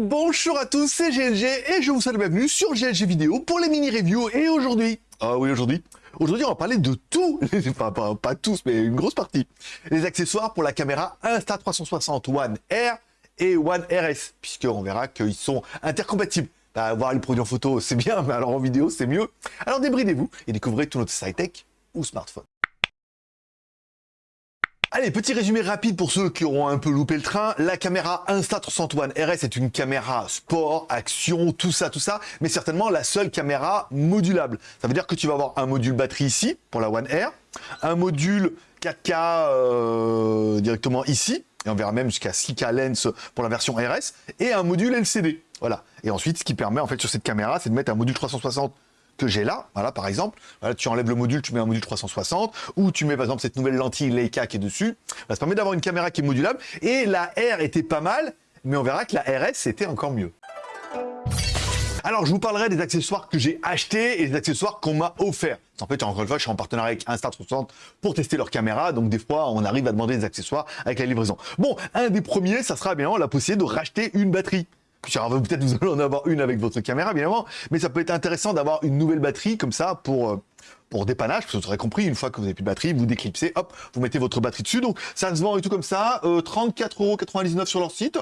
bonjour à tous, c'est GLG et je vous souhaite la bienvenue sur GLG Vidéo pour les mini-reviews. Et aujourd'hui, ah oui aujourd'hui, aujourd'hui on va parler de tout, pas, pas, tous mais une grosse partie, les accessoires pour la caméra Insta360 One R et One RS, puisqu'on verra qu'ils sont intercompatibles. Bah, voir les produits en photo c'est bien, mais alors en vidéo c'est mieux. Alors débridez-vous et découvrez tout notre sci-tech ou smartphone. Allez, petit résumé rapide pour ceux qui auront un peu loupé le train. La caméra Insta360 One RS est une caméra sport, action, tout ça, tout ça, mais certainement la seule caméra modulable. Ça veut dire que tu vas avoir un module batterie ici, pour la One R, un module 4K euh, directement ici, et on verra même jusqu'à 6K lens pour la version RS, et un module LCD. Voilà. Et ensuite, ce qui permet, en fait, sur cette caméra, c'est de mettre un module 360 que j'ai là, voilà, par exemple. Voilà, tu enlèves le module, tu mets un module 360, ou tu mets par exemple cette nouvelle lentille Leica qui est dessus. ça permet d'avoir une caméra qui est modulable. Et la R était pas mal, mais on verra que la RS c'était encore mieux. Alors, je vous parlerai des accessoires que j'ai achetés et des accessoires qu'on m'a offerts. En fait, encore une fois, je suis en partenariat avec Insta360 pour tester leur caméra. Donc, des fois, on arrive à demander des accessoires avec la livraison. Bon, un des premiers, ça sera bien la possibilité de racheter une batterie. Peut-être vous allez en avoir une avec votre caméra, bien évidemment, mais ça peut être intéressant d'avoir une nouvelle batterie comme ça pour euh, pour dépannage, parce que vous aurez compris, une fois que vous n'avez plus de batterie, vous déclipsez, hop, vous mettez votre batterie dessus. Donc ça se vend et tout comme ça, euh, 34,99€ sur leur site,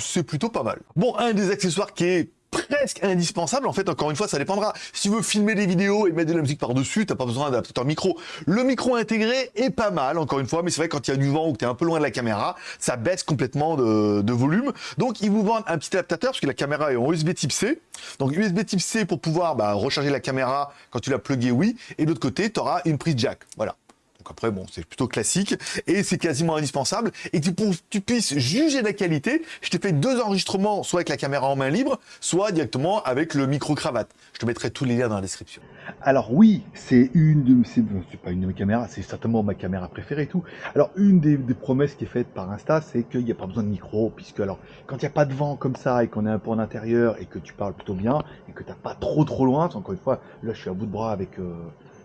c'est plutôt pas mal. Bon, un des accessoires qui est presque indispensable. En fait, encore une fois, ça dépendra. Si tu veux filmer des vidéos et mettre de la musique par-dessus, t'as pas besoin d'adaptateur micro. Le micro intégré est pas mal, encore une fois, mais c'est vrai quand il y a du vent ou que tu es un peu loin de la caméra, ça baisse complètement de, volume. Donc, ils vous vendent un petit adaptateur, parce que la caméra est en USB type C. Donc, USB type C pour pouvoir bah, recharger la caméra quand tu l'as plugué, oui. Et de l'autre côté, tu auras une prise jack. Voilà. Donc après, bon, c'est plutôt classique et c'est quasiment indispensable. Et tu, pour tu puisses juger la qualité, je t'ai fait deux enregistrements, soit avec la caméra en main libre, soit directement avec le micro-cravate. Je te mettrai tous les liens dans la description. Alors oui, c'est une de c'est pas une de mes caméras, c'est certainement ma caméra préférée et tout. Alors une des, promesses qui est faite par Insta, c'est qu'il n'y a pas besoin de micro, puisque alors quand il n'y a pas de vent comme ça et qu'on est un peu en intérieur et que tu parles plutôt bien et que tu n'as pas trop trop loin, encore une fois, là je suis à bout de bras avec euh,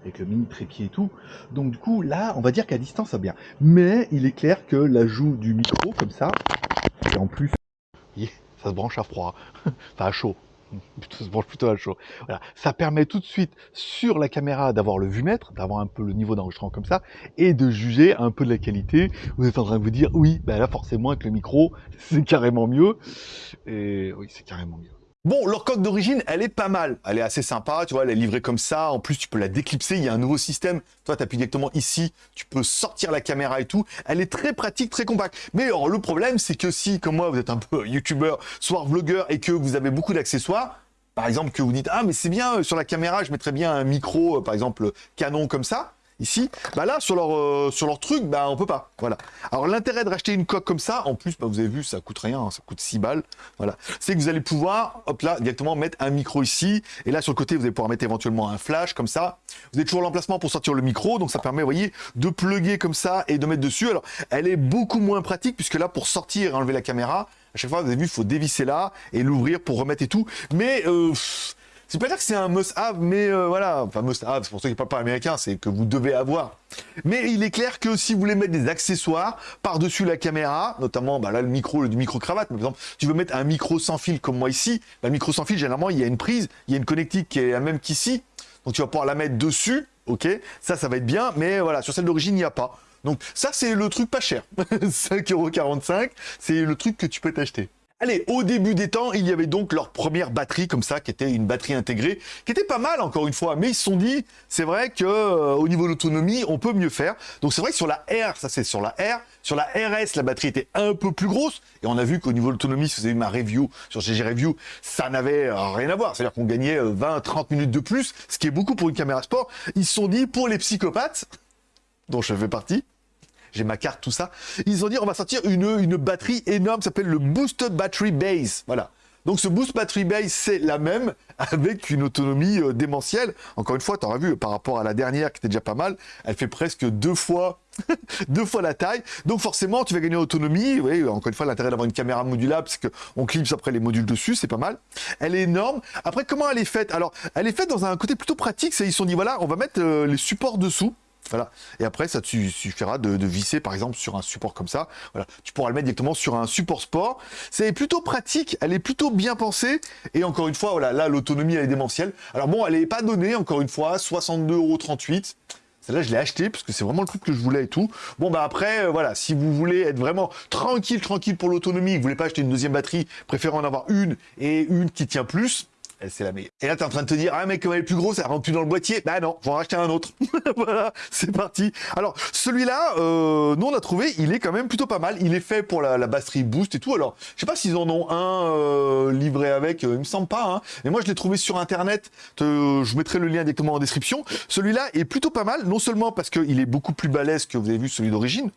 avec le mini trépied et tout. Donc du coup, là, on va dire qu'à distance, ça va bien. Mais il est clair que l'ajout du micro, comme ça, et en plus, ça se branche à froid, enfin à chaud. Ça se branche plutôt à chaud. Voilà. Ça permet tout de suite sur la caméra d'avoir le vue-mètre, d'avoir un peu le niveau d'enregistrement comme ça, et de juger un peu de la qualité. Vous êtes en train de vous dire, oui, ben là forcément avec le micro, c'est carrément mieux. Et oui, c'est carrément mieux. Bon, leur coque d'origine, elle est pas mal. Elle est assez sympa, tu vois, elle est livrée comme ça. En plus, tu peux la déclipser. Il y a un nouveau système. Toi, tu appuies directement ici. Tu peux sortir la caméra et tout. Elle est très pratique, très compacte. Mais alors, le problème, c'est que si, comme moi, vous êtes un peu youtubeur, soit vlogueur et que vous avez beaucoup d'accessoires, par exemple, que vous dites, ah, mais c'est bien, sur la caméra, je mettrais bien un micro, euh, par exemple, canon comme ça ici, bah là, sur leur, euh, sur leur truc, bah on peut pas. Voilà. Alors l'intérêt de racheter une coque comme ça, en plus, bah, vous avez vu, ça coûte rien, hein, ça coûte 6 balles. Voilà. C'est que vous allez pouvoir, hop là, directement mettre un micro ici. Et là, sur le côté, vous allez pouvoir mettre éventuellement un flash comme ça. Vous avez toujours l'emplacement pour sortir le micro, donc ça permet, vous voyez, de plugger comme ça et de mettre dessus. Alors, elle est beaucoup moins pratique, puisque là, pour sortir et enlever la caméra, à chaque fois, vous avez vu, il faut dévisser là et l'ouvrir pour remettre et tout. Mais, euh, c'est pas dire que c'est un must-have, mais euh, voilà, enfin must-have, c'est pour ceux qui parlent pas américain, c'est que vous devez avoir. Mais il est clair que si vous voulez mettre des accessoires par-dessus la caméra, notamment bah là le micro, le micro-cravate, par exemple, tu veux mettre un micro sans fil comme moi ici, bah, le micro sans fil, généralement, il y a une prise, il y a une connectique qui est la même qu'ici, donc tu vas pouvoir la mettre dessus, ok? Ça, ça va être bien, mais voilà, sur celle d'origine, il n'y a pas. Donc ça, c'est le truc pas cher, 5,45€, c'est le truc que tu peux t'acheter. Allez, au début des temps, il y avait donc leur première batterie comme ça, qui était une batterie intégrée, qui était pas mal encore une fois, mais ils se sont dit, c'est vrai que euh, au niveau de l'autonomie, on peut mieux faire. Donc c'est vrai que sur la R, ça c'est sur la R, sur la RS, la batterie était un peu plus grosse, et on a vu qu'au niveau de l'autonomie, si vous avez ma review sur GG Review, ça n'avait euh, rien à voir. C'est-à-dire qu'on gagnait 20-30 euh, minutes de plus, ce qui est beaucoup pour une caméra sport. Ils se sont dit, pour les psychopathes, dont je fais partie, j'ai ma carte, tout ça. Ils ont dit, on va sortir une, une batterie énorme, s'appelle le Boosted Battery Base. Voilà. Donc ce Boost Battery Base, c'est la même, avec une autonomie euh, démentielle. Encore une fois, tu auras vu, par rapport à la dernière, qui était déjà pas mal, elle fait presque deux fois deux fois la taille. Donc forcément, tu vas gagner en autonomie. Oui, encore une fois, l'intérêt d'avoir une caméra modulable, c'est qu'on clipse après les modules dessus, c'est pas mal. Elle est énorme. Après, comment elle est faite? Alors, elle est faite dans un côté plutôt pratique. Ils se sont dit, voilà, on va mettre euh, les supports dessous. Voilà. Et après, ça te suffira de, visser, par exemple, sur un support comme ça. Voilà. Tu pourras le mettre directement sur un support sport. C'est plutôt pratique. Elle est plutôt bien pensée. Et encore une fois, voilà, là, l'autonomie, elle est démentielle. Alors bon, elle n'est pas donnée, encore une fois, 62,38€. Celle-là, je l'ai acheté parce que c'est vraiment le truc que je voulais et tout. Bon, bah après, euh, voilà, si vous voulez être vraiment tranquille, tranquille pour l'autonomie, vous voulez pas acheter une deuxième batterie, préférez en avoir une et une qui tient plus, c'est la. Et là, t'es en train de te dire, ah mec, comme elle est plus grosse, elle rentre plus dans le boîtier. Bah non, faut en racheter un autre. voilà, c'est parti. Alors, celui-là, euh, nous on a trouvé, il est quand même plutôt pas mal. Il est fait pour la, batterie boost et tout. Alors, je sais pas s'ils en ont un euh, livré avec, euh, il me semble pas. Hein. Mais moi, je l'ai trouvé sur internet. je mettrai le lien directement en description. Celui-là est plutôt pas mal, non seulement parce qu'il est beaucoup plus balèze que vous avez vu celui d'origine.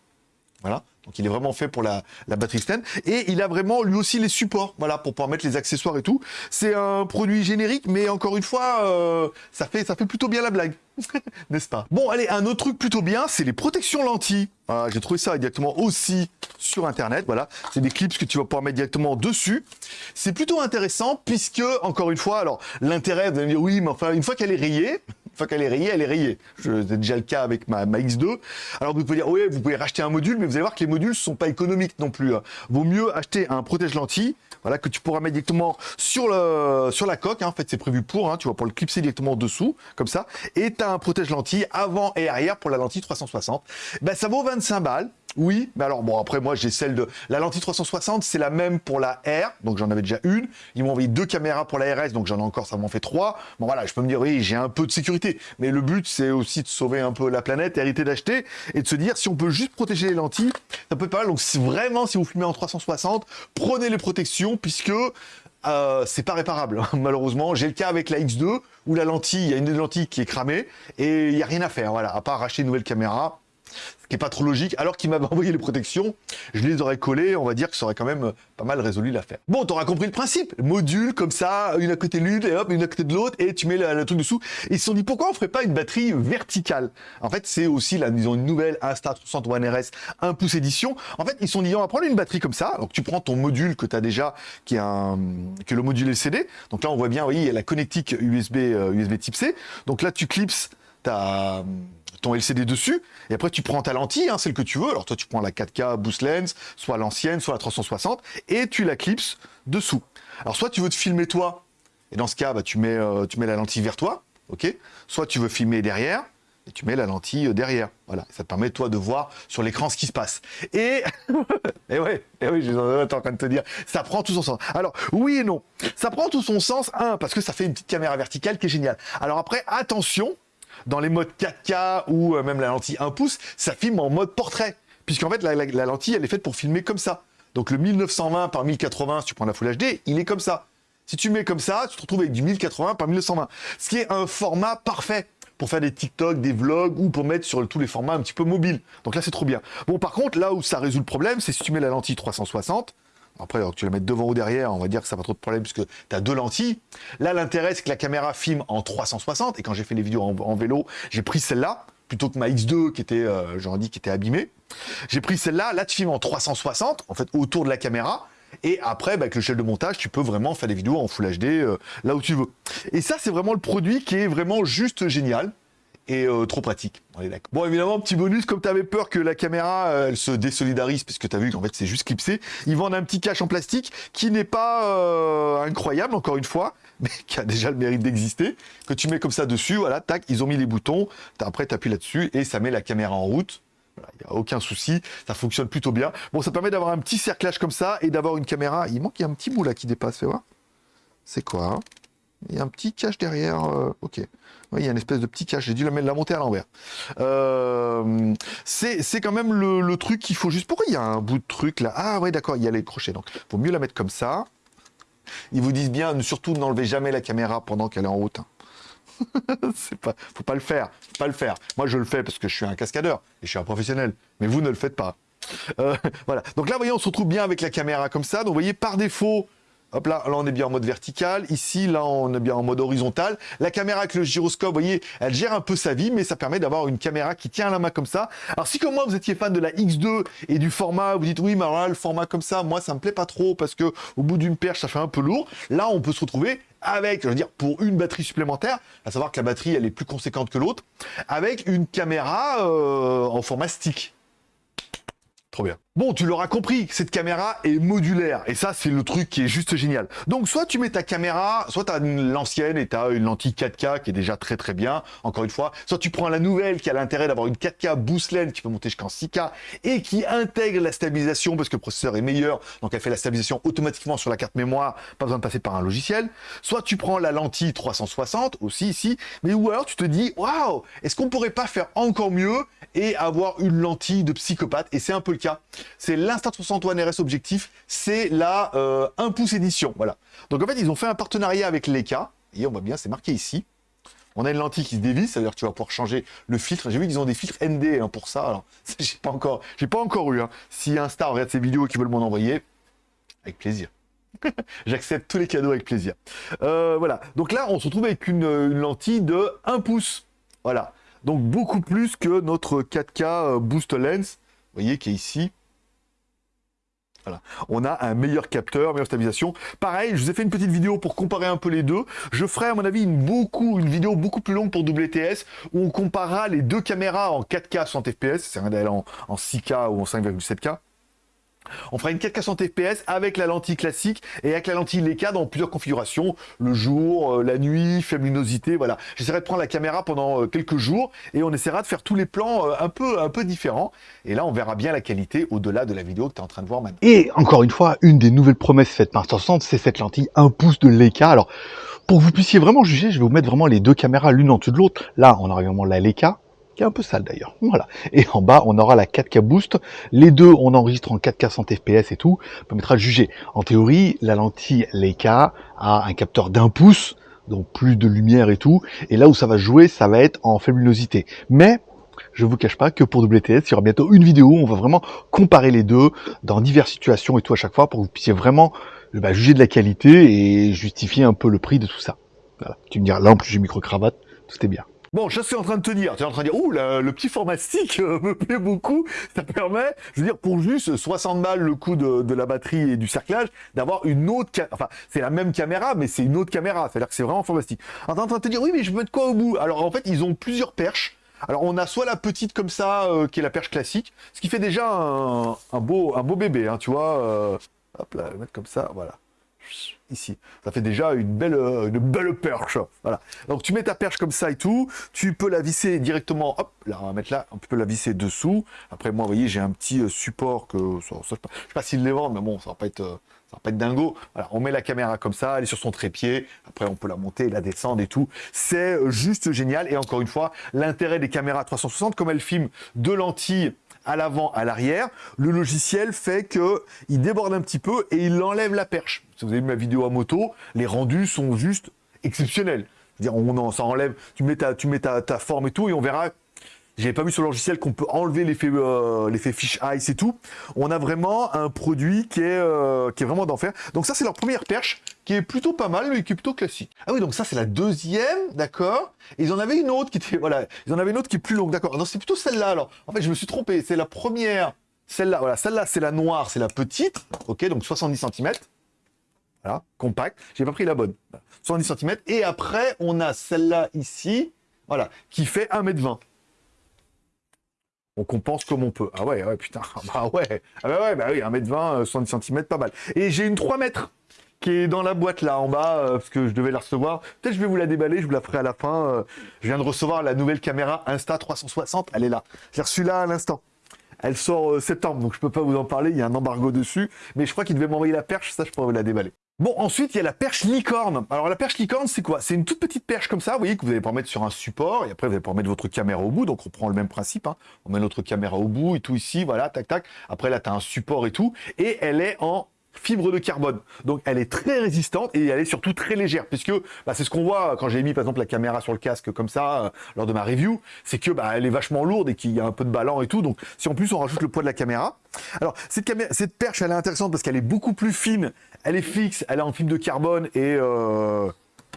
Voilà. Donc il est vraiment fait pour la, batterie stand. Et il a vraiment lui aussi les supports, voilà, pour pouvoir mettre les accessoires et tout. C'est un produit générique, mais encore une fois, euh, ça, fait, ça fait plutôt bien la blague. N'est-ce pas? Bon, allez, un autre truc plutôt bien, c'est les protections lentilles. J'ai trouvé ça directement aussi sur Internet. Voilà, c'est des clips que tu vas pouvoir mettre directement dessus. C'est plutôt intéressant puisque, encore une fois, alors l'intérêt, vous allez me dire, oui, mais enfin, une fois qu'elle est rayée, qu'elle est rayée, elle est rayée. C'est déjà le cas avec ma, X2. Alors vous pouvez dire, oui, vous pouvez racheter un module, mais vous allez voir que les modules ne sont pas économiques non plus. Hein. Vaut mieux acheter un protège-lentille, voilà, que tu pourras mettre directement sur, la coque. Hein. En fait, c'est prévu pour, hein. tu vas pouvoir le clipser directement dessous, comme ça. Et tu as un protège-lentille avant et arrière pour la lentille 360. Ben, ça vaut 25 balles. Oui, mais alors bon, après moi j'ai celle de... La lentille 360, c'est la même pour la R, donc j'en avais déjà une. Ils m'ont envoyé deux caméras pour la RS, donc j'en ai encore, ça m'en fait trois. Bon voilà, je peux me dire, oui, j'ai un peu de sécurité. Mais le but, c'est aussi de sauver un peu la planète, hériter d'acheter, et de se dire, si on peut juste protéger les lentilles, ça peut pas mal. Donc vraiment, si vous filmez en 360, prenez les protections, puisque euh, c'est pas réparable, malheureusement. J'ai le cas avec la X2, où la lentille, il y a une lentille qui est cramée, et il n'y a rien à faire, voilà, à part racheter une nouvelle caméra qui est pas trop logique. Alors qu'il m'avait envoyé les protections, je les aurais collées, on va dire que ça aurait quand même pas mal résolu l'affaire. Bon, t'auras compris le principe. Module comme ça, une à côté de l'une, et hop, une à côté de l'autre, et tu mets le, truc dessous. ils se sont dit, pourquoi on ferait pas une batterie verticale? En fait, c'est aussi, là, ils ont une nouvelle Insta300 One RS 1 pouce édition. En fait, ils se sont dit, on va prendre une batterie comme ça. Donc, tu prends ton module que tu as déjà, qui est, un, le module LCD. Donc là, on voit bien, oui, il y a la connectique USB, USB type C. Donc là, tu clipses ta ton LCD dessus, et après tu prends ta lentille, hein, celle que tu veux, alors toi tu prends la 4K Boost Lens, soit l'ancienne, soit la 360, et tu la clipses dessous. Alors soit tu veux te filmer toi, et dans ce cas, bah, tu, mets, euh, tu mets la lentille vers toi, ok? Soit tu veux filmer derrière, et tu mets la lentille euh, derrière. Voilà, ça te permet toi de voir sur l'écran ce qui se passe. Et, et et oui, j'étais en train de te dire, ça prend tout son sens. Alors, oui et non. Ça prend tout son sens, un, parce que ça fait une petite caméra verticale qui est géniale. Alors après, attention, dans les modes 4K ou euh, même la lentille 1 pouce, ça filme en mode portrait. Puisqu'en fait, la, lentille, elle est faite pour filmer comme ça. Donc le 1920 par 1080, si tu prends la Full HD, il est comme ça. Si tu mets comme ça, tu te retrouves avec du 1080 par 1920. Ce qui est un format parfait pour faire des TikTok, des vlogs ou pour mettre sur tous les formats un petit peu mobiles. Donc là, c'est trop bien. Bon, par contre, là où ça résout le problème, c'est si tu mets la lentille 360, après, tu la mets devant ou derrière, on va dire que ça va trop de problème puisque tu as deux lentilles. Là, l'intérêt, c'est que la caméra filme en 360. Et quand j'ai fait les vidéos en, vélo, j'ai pris celle-là plutôt que ma X2 qui était, euh, j'en qui était abîmée. J'ai pris celle-là. Là, tu filmes en 360, en fait, autour de la caméra. Et après, bah, avec le shell de montage, tu peux vraiment faire des vidéos en Full HD euh, là où tu veux. Et ça, c'est vraiment le produit qui est vraiment juste génial et euh, trop pratique. Bon, évidemment, petit bonus, comme tu avais peur que la caméra, euh, elle se désolidarise, puisque tu as vu qu'en fait, c'est juste clipsé, ils vendent un petit cache en plastique qui n'est pas euh, incroyable, encore une fois, mais qui a déjà le mérite d'exister, que tu mets comme ça dessus, voilà, tac, ils ont mis les boutons, après, tu appuies là-dessus, et ça met la caméra en route. Il n'y a aucun souci, ça fonctionne plutôt bien. Bon, ça permet d'avoir un petit cerclage comme ça, et d'avoir une caméra, il manque, il y a un petit bout là qui dépasse, fais voir. C'est quoi hein? Il y a un petit cache derrière. Euh, ok. Il y a une espèce de petit cache. J'ai dû la, la monter à l'envers. Euh, c'est quand même le, truc qu'il faut juste... Pourquoi il y a un bout de truc là? Ah ouais, d'accord, il y a les crochets. Donc, il vaut mieux la mettre comme ça. Ils vous disent bien, surtout n'enlevez jamais la caméra pendant qu'elle est en route. Hein. c'est pas, faut pas le faire, faut pas le faire. Moi, je le fais parce que je suis un cascadeur et je suis un professionnel. Mais vous ne le faites pas. Euh, voilà. Donc là, vous voyez, on se retrouve bien avec la caméra comme ça. Donc, vous voyez, par défaut, Hop là, là on est bien en mode vertical. Ici, là on est bien en mode horizontal. La caméra avec le gyroscope, vous voyez, elle gère un peu sa vie, mais ça permet d'avoir une caméra qui tient la main comme ça. Alors si comme moi vous étiez fan de la X2 et du format, vous dites oui, mais alors là, le format comme ça, moi ça me plaît pas trop parce que au bout d'une perche ça fait un peu lourd. Là on peut se retrouver avec, je veux dire, pour une batterie supplémentaire, à savoir que la batterie elle est plus conséquente que l'autre, avec une caméra euh, en format stick. Trop bien. Bon, tu l'auras compris, cette caméra est modulaire. Et ça, c'est le truc qui est juste génial. Donc, soit tu mets ta caméra, soit tu as l'ancienne et tu as une lentille 4K qui est déjà très très bien, encore une fois. Soit tu prends la nouvelle qui a l'intérêt d'avoir une 4K boost qui peut monter jusqu'en 6K et qui intègre la stabilisation parce que le processeur est meilleur. Donc, elle fait la stabilisation automatiquement sur la carte mémoire, pas besoin de passer par un logiciel. Soit tu prends la lentille 360 aussi ici. Mais ou alors tu te dis, waouh, est-ce qu'on pourrait pas faire encore mieux et avoir une lentille de psychopathe? Et c'est un peu le cas c'est l'Insta360 One RS Objectif, c'est la 1 euh, pouce édition, voilà. Donc en fait, ils ont fait un partenariat avec Leica, et on voit bien, c'est marqué ici. On a une lentille qui se dévisse, c'est-à-dire que tu vas pouvoir changer le filtre. J'ai vu qu'ils ont des filtres ND hein, pour ça, alors j'ai pas encore, pas encore eu. Hein. Si Insta regarde ces vidéos et qu'ils veulent m'en envoyer, avec plaisir. J'accepte tous les cadeaux avec plaisir. Euh, voilà. Donc là, on se retrouve avec une, une, lentille de 1 pouce. Voilà. Donc beaucoup plus que notre 4K euh, Boost Lens, vous voyez, qui est ici. Voilà. On a un meilleur capteur, meilleure stabilisation. Pareil, je vous ai fait une petite vidéo pour comparer un peu les deux. Je ferai à mon avis une, vidéo beaucoup plus longue pour WTS où on comparera les deux caméras en 4K 60 fps, c'est un en, en 6K ou en 5,7K. On fera une 4K 60 fps avec la lentille classique et avec la lentille Leica dans plusieurs configurations, le jour, euh, la nuit, faible luminosité, voilà. J'essaierai de prendre la caméra pendant euh, quelques jours et on essaiera de faire tous les plans euh, un peu, un peu différents. Et là, on verra bien la qualité au-delà de la vidéo que tu es en train de voir maintenant. Et encore une fois, une des nouvelles promesses faites par 60, c'est cette lentille 1 pouce de Leica. Alors, pour que vous puissiez vraiment juger, je vais vous mettre vraiment les deux caméras l'une en dessous de l'autre. Là, on a vraiment la Leica, un peu sale d'ailleurs. Voilà. Et en bas, on aura la 4K Boost. Les deux, on enregistre en 4K 100 fps et tout. permettra de juger. En théorie, la lentille Leica a un capteur d'un pouce, donc plus de lumière et tout. Et là où ça va jouer, ça va être en faible. Mais je vous cache pas que pour WTS, il y aura bientôt une vidéo où on va vraiment comparer les deux dans diverses situations et tout à chaque fois pour que vous puissiez vraiment bah, juger de la qualité et justifier un peu le prix de tout ça. Voilà. Tu me diras, là en plus j'ai micro-cravate, tout est bien. Bon, je suis en train de te dire, tu es en train de dire, ouh, le petit format stick euh, me plaît beaucoup. Ça permet, je veux dire, pour juste 60 balles le coût de, la batterie et du cerclage, d'avoir une autre, enfin, c'est la même caméra, mais c'est une autre caméra. C'est-à-dire que c'est vraiment stick. en train de te dire, oui, mais je veux mettre quoi au bout? Alors en fait, ils ont plusieurs perches. Alors on a soit la petite comme ça, euh, qui est la perche classique, ce qui fait déjà un, beau, un beau bébé, hein, tu vois. Euh, hop là, mettre comme ça, voilà ici. Ça fait déjà une belle, euh, une belle perche. Voilà. Donc tu mets ta perche comme ça et tout. Tu peux la visser directement. Hop, là, on va mettre là. On peut la visser dessous. Après, moi, vous voyez, j'ai un petit euh, support que. Je sais pas, s'ils les vendent, mais bon, ça va pas être. Euh, ça va pas être dingo. Voilà, on met la caméra comme ça, elle est sur son trépied. Après, on peut la monter, la descendre et tout. C'est juste génial. Et encore une fois, l'intérêt des caméras 360, comme elles filment de lentilles à l'avant, à l'arrière, le logiciel fait que il déborde un petit peu et il enlève la perche. Si vous avez vu ma vidéo à moto, les rendus sont juste exceptionnels. dire, on en, ça enlève, tu mets ta, tu mets ta, ta forme et tout, et on verra j'avais pas vu sur le logiciel qu'on peut enlever l'effet euh, l'effet fish ice et tout. On a vraiment un produit qui est, euh, qui est vraiment d'enfer. Donc ça, c'est leur première perche, qui est plutôt pas mal, mais qui est plutôt classique. Ah oui, donc ça, c'est la deuxième, d'accord. Ils en avaient une autre qui était, voilà, ils en avaient une autre qui est plus longue, d'accord. Non, c'est plutôt celle-là, alors. En fait, je me suis trompé. C'est la première, celle-là, voilà. Celle-là, c'est la noire, c'est la petite, ok, donc 70 cm. Voilà, compact. J'ai pas pris la bonne. 70 cm. Et après, on a celle-là ici, voilà, qui fait 1m20 on compense comme on peut. Ah ouais, ouais, putain, bah ouais, ah bah ouais, bah oui, 1m20, 70 cm, pas mal. Et j'ai une 3 mètres qui est dans la boîte là en bas, euh, parce que je devais la recevoir. Peut-être je vais vous la déballer, je vous la ferai à la fin. Euh, je viens de recevoir la nouvelle caméra Insta360, elle est là. J'ai reçu là à l'instant. Elle sort euh, septembre, donc je peux pas vous en parler, il y a un embargo dessus. Mais je crois qu'il devait m'envoyer la perche, ça je pourrais vous la déballer. Bon, ensuite, il y a la perche licorne. Alors, la perche licorne, c'est quoi? C'est une toute petite perche comme ça, vous voyez, que vous allez pouvoir mettre sur un support, et après, vous allez pouvoir mettre votre caméra au bout, donc on prend le même principe, hein. on met notre caméra au bout, et tout ici, voilà, tac, tac. Après, là, tu as un support et tout, et elle est en fibre de carbone. Donc elle est très résistante et elle est surtout très légère, puisque bah, c'est ce qu'on voit quand j'ai mis par exemple la caméra sur le casque comme ça euh, lors de ma review, c'est que bah, elle est vachement lourde et qu'il y a un peu de ballon et tout. Donc si en plus on rajoute le poids de la caméra, alors cette, caméra, cette perche elle est intéressante parce qu'elle est beaucoup plus fine, elle est fixe, elle est en fibre de carbone et euh,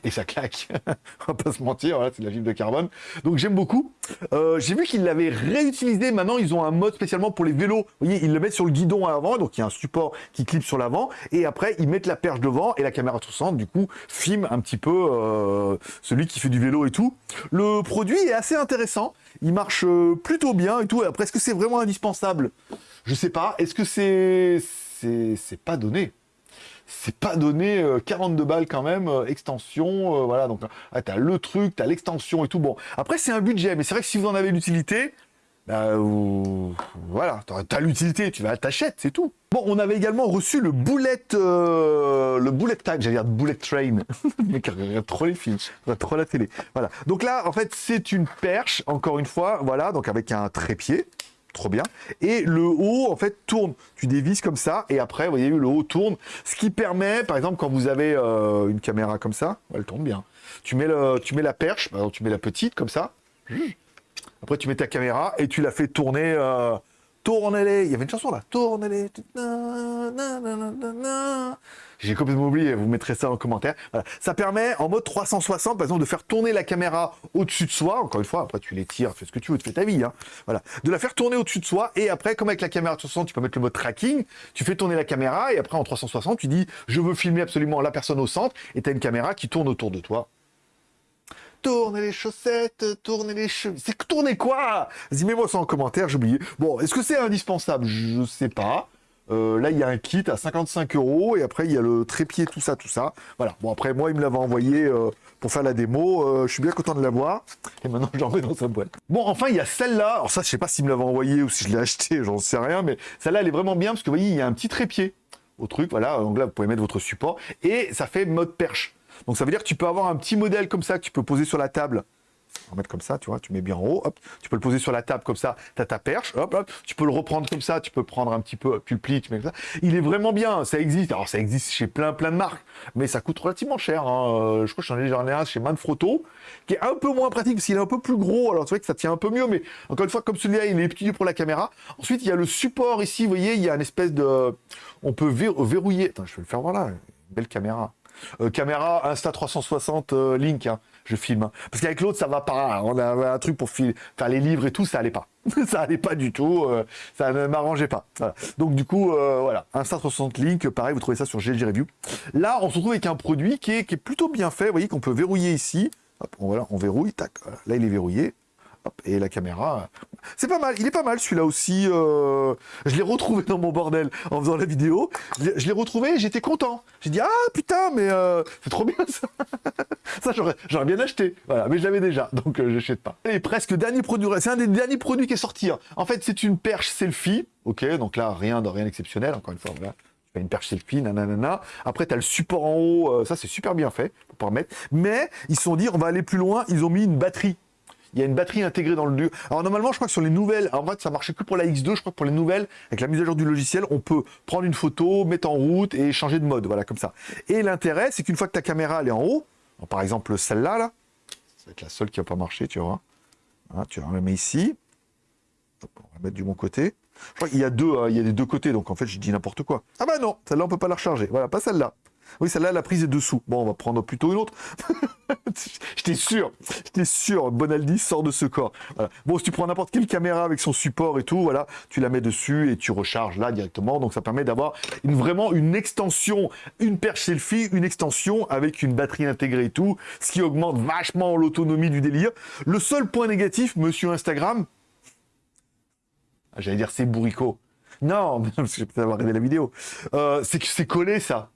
et ça claque. On va pas se mentir, c'est de la fibre de carbone. Donc j'aime beaucoup. Euh, j'ai vu qu'ils l'avaient réutilisé. Maintenant, ils ont un mode spécialement pour les vélos. Vous voyez, ils le mettent sur le guidon à avant, donc il y a un support qui clip sur l'avant. Et après, ils mettent la perche devant et la caméra 360, du coup, filme un petit peu euh, celui qui fait du vélo et tout. Le produit est assez intéressant. Il marche euh, plutôt bien et tout. Après, est-ce que c'est vraiment indispensable? Je sais pas. Est-ce que c'est... C'est pas donné? C'est pas donné 42 euh, balles quand même, euh, extension, euh, voilà, donc ah, t'as le truc, t'as l'extension et tout, bon, après c'est un budget, mais c'est vrai que si vous en avez l'utilité, bah, voilà, t'as l'utilité, tu vas t'achètes, c'est tout. Bon, on avait également reçu le bullet, le bullet time, j'allais dire bullet train, mais regarde trop les films, trop la télé, voilà. Donc là, en fait, c'est une perche, encore une fois, voilà, donc avec un trépied, trop bien. Et le haut, en fait, tourne. Tu dévises comme ça, et après, vous voyez, le haut tourne. Ce qui permet, par exemple, quand vous avez euh, une caméra comme ça, elle tourne bien. Tu mets, le, tu mets la perche, tu mets la petite, comme ça. Après, tu mets ta caméra, et tu la fais tourner... Euh, tournez-les. Il y avait une chanson là. Tournez-les. J'ai complètement oublié, vous mettrez ça en commentaire. Ça permet, en mode 360, par exemple, de faire tourner la caméra au-dessus de soi. Encore une fois, après tu les tires, fais ce que tu veux, tu fais ta vie. Hein. Voilà. De la faire tourner au-dessus de soi. Et après, comme avec la caméra 360, tu peux mettre le mode tracking. Tu fais tourner la caméra et après, en 360, tu dis, je veux filmer absolument la personne au centre. Et tu as une caméra qui tourne autour de toi. Tournez les chaussettes, tournez les cheveux. C'est tourner quoi? Vas-y, mets-moi ça en commentaire, j'ai oublié. Bon, est-ce que c'est indispensable? Je sais pas. Euh, là, il y a un kit à 55 euros et après, il y a le trépied, tout ça, tout ça. Voilà. Bon, après, moi, il me l'avait envoyé euh, pour faire la démo. Euh, je suis bien content de l'avoir. Et maintenant, j'en mets dans sa boîte. Bon, enfin, il y a celle-là. Alors ça, je sais pas s'il me l'avait envoyé ou si je l'ai acheté, j'en sais rien. Mais celle-là, elle est vraiment bien parce que vous voyez, il y a un petit trépied au truc. Voilà. Donc là, vous pouvez mettre votre support et ça fait mode perche. Donc ça veut dire que tu peux avoir un petit modèle comme ça que tu peux poser sur la table on va mettre comme ça, tu vois, tu mets bien en haut, hop, tu peux le poser sur la table comme ça, tu as ta perche, hop, tu peux le reprendre comme ça, tu peux prendre un petit peu, tu le plies, tu mets comme ça. Il est vraiment bien, ça existe, alors ça existe chez plein plein de marques, mais ça coûte relativement cher, hein. Euh, je crois que j'en ai déjà un chez Manfrotto, qui est un peu moins pratique, parce qu'il est un peu plus gros, alors c'est vrai que ça tient un peu mieux, mais encore une fois, comme celui-là, il est petit pour la caméra. Ensuite, il y a le support ici, vous voyez, il y a une espèce de... On peut verrouiller... Attends, je vais le faire voilà, belle caméra. Euh, caméra Insta360 euh, Link, hein je filme. Parce qu'avec l'autre, ça va pas. On avait un truc pour faire les livres et tout, ça allait pas. ça allait pas du tout. Euh, ça ne m'arrangeait pas. Donc du coup, voilà. Insta 360 Link, pareil, vous trouvez ça sur GLG Review. Là, on se retrouve avec un produit qui est, plutôt bien fait. Vous voyez qu'on peut verrouiller ici. On, voilà, on verrouille. Tac. Là, il est verrouillé et la caméra. C'est pas mal, il est pas mal celui-là aussi. Euh, je l'ai retrouvé dans mon bordel en faisant la vidéo. Je l'ai retrouvé j'étais content. J'ai dit, ah putain, mais euh, c'est trop bien ça. ça, j'aurais bien acheté. Voilà, mais je l'avais déjà, donc euh, je n'achète pas. Et presque dernier produit, c'est un des derniers produits qui est sorti. Hein. En fait, c'est une perche selfie. Ok, donc là, rien de rien exceptionnel, encore une fois, une perche selfie, nanana. Après, tu as le support en haut, ça c'est super bien fait pour pouvoir mettre. Mais ils se sont dit, on va aller plus loin, ils ont mis une batterie il y a une batterie intégrée dans le duo. Alors normalement, je crois que sur les nouvelles, en fait, ça marchait que pour la X2, je crois que pour les nouvelles, avec la mise à jour du logiciel, on peut prendre une photo, mettre en route et changer de mode, voilà, comme ça. Et l'intérêt, c'est qu'une fois que ta caméra, est en haut, par exemple celle-là, là, ça va être la seule qui va pas marcher, tu vois. tu la mets ici. on va mettre du bon côté. Je crois qu'il y a deux, hein, il y a des deux côtés, donc en fait, je dis n'importe quoi. Ah bah non, celle-là, on peut pas la recharger. Voilà, pas celle-là. Oui, celle-là, la prise est dessous. Bon, on va prendre plutôt une autre. J'étais sûr, j'étais sûr, Bonaldi sort de ce corps. Bon, si tu prends n'importe quelle caméra avec son support et tout, voilà, tu la mets dessus et tu recharges là directement. Donc ça permet d'avoir vraiment une extension, une perche selfie, une extension avec une batterie intégrée et tout, ce qui augmente vachement l'autonomie du délire. Le seul point négatif, monsieur Instagram, ah, j'allais dire c'est bourricot. Non, parce que j'ai peut-être avoir regardé la vidéo. Euh, c'est que c'est collé ça.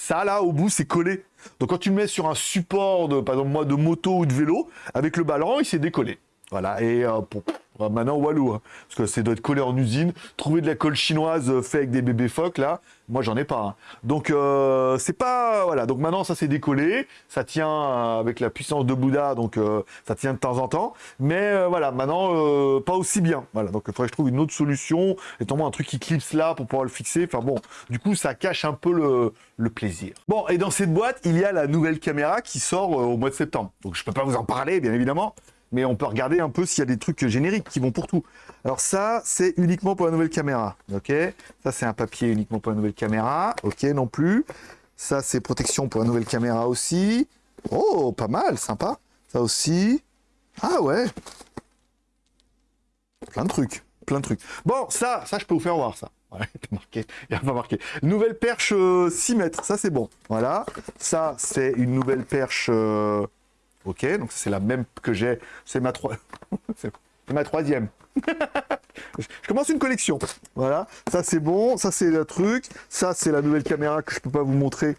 Ça, là, au bout, c'est collé. Donc, quand tu le mets sur un support, de, moto ou de vélo, avec le ballon, il s'est décollé. Voilà, et euh, Ouais, Maintenant, Walou, hein, parce que c'est doit être collé en usine. Trouver de la colle chinoise euh, fait avec des bébés phoques, là, moi, j'en ai pas. hein. Donc, euh, c'est pas... Voilà, donc maintenant, ça s'est décollé. Ça tient euh, avec la puissance de Bouddha, donc euh, ça tient de temps en temps. Mais voilà, maintenant, pas aussi bien. Voilà, donc il faudrait que je trouve une autre solution. Étant un truc qui clipse là pour pouvoir le fixer. Enfin bon, du coup, ça cache un peu le, le plaisir. Bon, et dans cette boîte, il y a la nouvelle caméra qui sort au mois de septembre. Donc, je peux pas vous en parler, bien évidemment. Mais on peut regarder un peu s'il y a des trucs génériques qui vont pour tout. Alors ça, c'est uniquement pour la nouvelle caméra. Ok? Ça, c'est un papier uniquement pour la nouvelle caméra. Ok, non plus. Ça, c'est protection pour la nouvelle caméra aussi. Oh, pas mal, sympa. Ça aussi. Ah ouais. Plein de trucs. Plein de trucs. Bon, ça, ça, je peux vous faire voir ça. Ouais, marqué. Il a pas marqué. Nouvelle perche euh, 6 mètres. Ça, c'est bon. Voilà. Ça, c'est une nouvelle perche. euh, Ok, donc c'est la même que j'ai. C'est ma, c'est ma troisième. je commence une collection. Voilà. Ça, c'est bon. Ça, c'est le truc. Ça, c'est la nouvelle caméra que je peux pas vous montrer.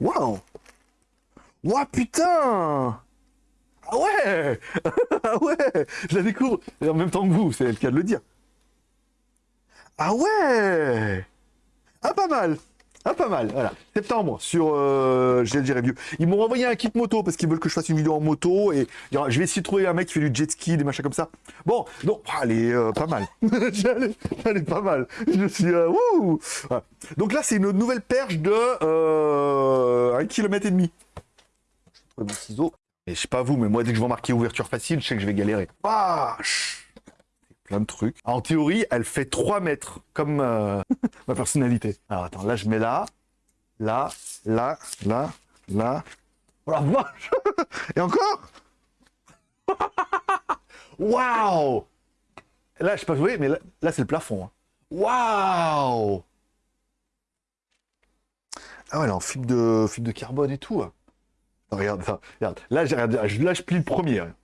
Waouh Waouh, putain Ah ouais Ah ouais Je la découvre Et en même temps que vous, c'est le cas de le dire. Ah ouais Ah, pas mal ah, pas mal, voilà. Septembre, sur euh, GLG Review. Ils m'ont envoyé un kit moto parce qu'ils veulent que je fasse une vidéo en moto et je vais essayer de trouver un mec qui fait du jet ski, des machins comme ça. Bon, donc, ah, elle est euh, pas mal. elle, est, pas mal. Je suis... euh, wouh. Donc là, c'est une nouvelle perche de euh, 1 km et demi. Je vais trouver mon ciseau. Et je sais pas vous, mais moi, dès que je vois marquer ouverture facile, je sais que je vais galérer. Plein de trucs. En théorie, elle fait 3 mètres, comme euh, ma personnalité. Alors attends, là je mets là, là, là, là, là. Oh la vache Et encore Waouh Là, je sais pas jouer, mais là, là, c'est le plafond. hein. Waouh Ah ouais, est en fibre de, fibre de carbone et tout. hein. Regarde, regarde. Là, regarde, là, je plie le premier. hein.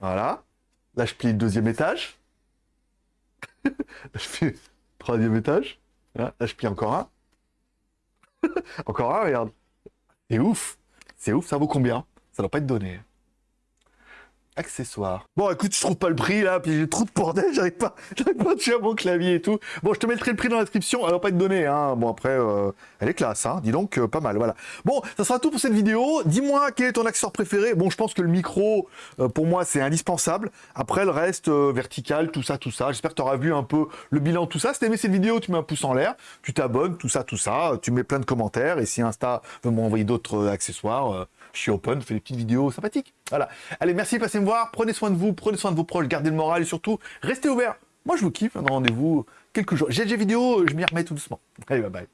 Voilà. Là, je plie le deuxième étage. Là, je fais troisième étage. Là, je plie encore un. encore un, regarde. C'est ouf. C'est ouf, ça vaut combien? Ça doit pas être donné. Accessoires. Bon, écoute, je trouve pas le prix là, puis j'ai trop de bordel, j'arrive pas, j'arrive pas à toucher à mon clavier et tout. Bon, je te mettrai le prix dans la description, elle va pas être donnée, hein. Bon, après, euh, elle est classe, hein. Dis donc, euh, pas mal, voilà. Bon, ça sera tout pour cette vidéo. Dis-moi quel est ton accessoire préféré? Bon, je pense que le micro, euh, pour moi, c'est indispensable. Après, le reste, vertical, tout ça, tout ça. J'espère que tu auras vu un peu le bilan tout ça. Si t'as aimé cette vidéo, tu mets un pouce en l'air, tu t'abonnes, tout ça, tout ça. Tu mets plein de commentaires. Et si Insta veut m'envoyer d'autres accessoires, je suis open, je fais des petites vidéos sympathiques. Voilà. Allez, merci de passer me voir. Prenez soin de vous, prenez soin de vos proches, gardez le moral et surtout, restez ouverts. Moi, je vous kiffe. Un rendez-vous quelques jours. GG vidéo, je m'y remets tout doucement. Allez, bye bye.